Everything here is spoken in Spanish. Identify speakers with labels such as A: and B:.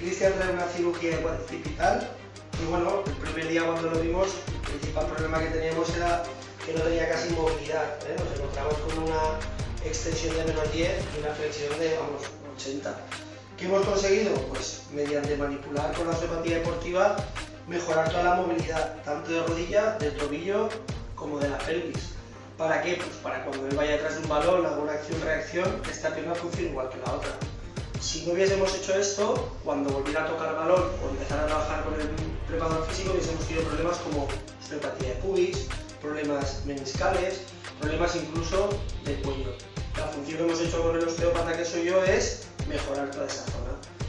A: Cristian trae una cirugía de cuadricipital y bueno, el primer día cuando lo vimos, el principal problema que teníamos era que no tenía casi movilidad. ¿eh? Nos encontramos con una extensión de menos 10 y una flexión de, vamos, 80. ¿Qué hemos conseguido? Pues mediante manipular con la osteopatía deportiva mejorar toda la movilidad, tanto de rodilla, de tobillo, como de la pelvis. ¿Para qué? Pues para cuando él vaya detrás de un balón, haga una acción-reacción, esta pierna funcione igual que la otra. Si no hubiésemos hecho esto, cuando volviera a tocar balón o empezar a trabajar con el preparador físico, hubiésemos tenido problemas como osteopatía de pubis, problemas meniscales, problemas incluso de cuello. La función que hemos hecho con el osteópata que soy yo es mejorar toda esa zona.